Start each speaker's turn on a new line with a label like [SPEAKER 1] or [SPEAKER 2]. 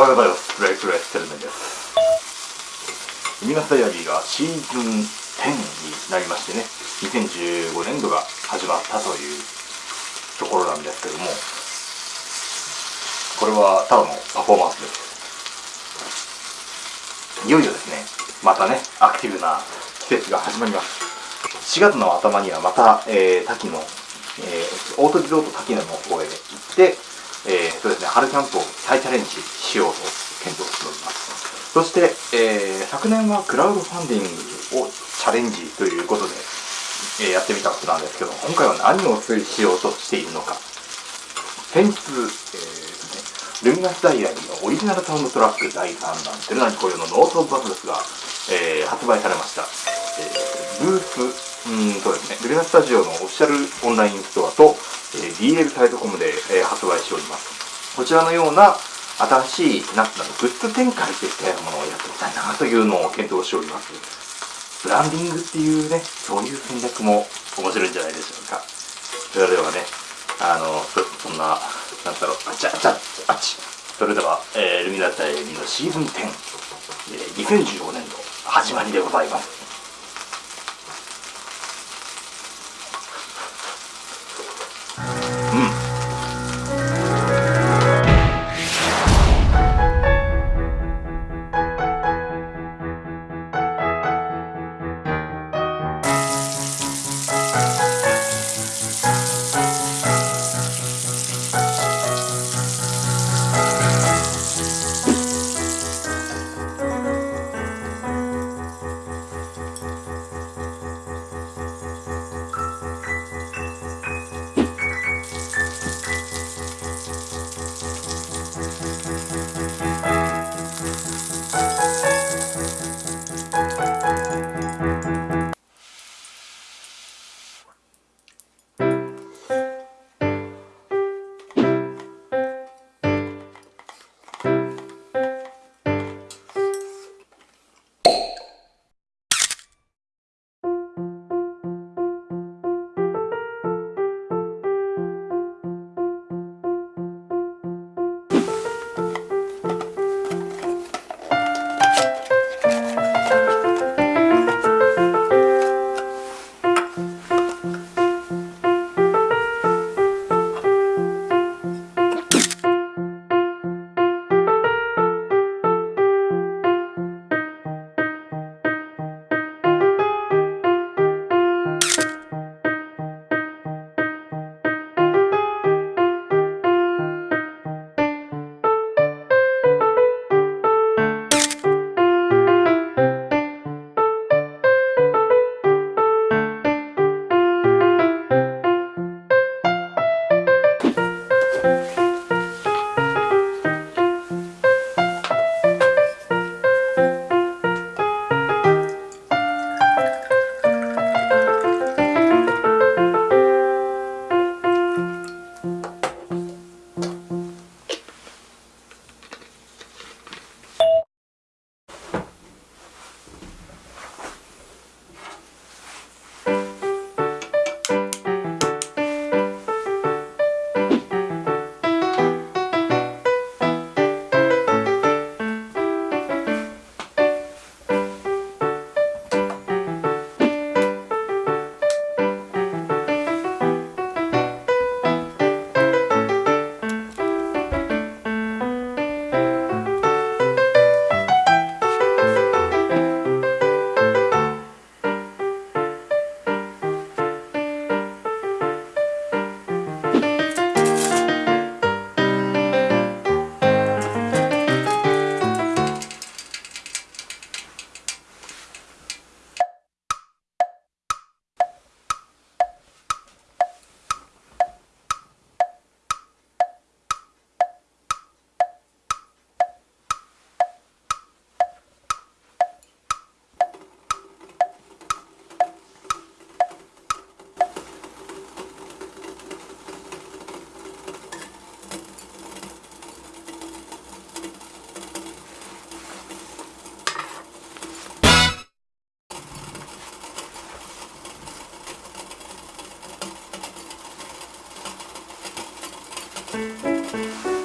[SPEAKER 1] おはようございます。プレイプレステルメンです。ミナスダイアリーがシーズン10になりましてね2015年度が始まったというところなんですけどもこれはただのパフォーマンスです。いよいよですねまたねアクティブな季節が始まります。4月の頭にはまた、えー、滝の、えー、オートリゾート滝野の方へ行ってえー、そうですね、春キャンプを再チャレンジしようと検討しております。そして、えー、昨年はクラウドファンディングをチャレンジということで、えー、やってみたことなんですけど、今回は何をしようとしているのか。先日、えー、ルミナスダイアリーのオリジナルサウンドトラック第3弾、テルナニコヨのノート・オブ・バトルスが、えー、発売されました。えー、ブース、うんそうですね、ルミナスタジオのオフィシャルオンラインストアと、え DL サイトコムで、え発売しております。こちらのような新しい、なんていうの、グッズ展開といったようなものをやっていきたいなというのを検討しております。ブランディングっていうね、そういう戦略も面白いんじゃないでしょうか。それではね、あの、そんな、なんだろう、あちゃあちゃあっち。それでは、えー、ルミナタイのシーズン10、えー、2015年度始まりでございます。うん。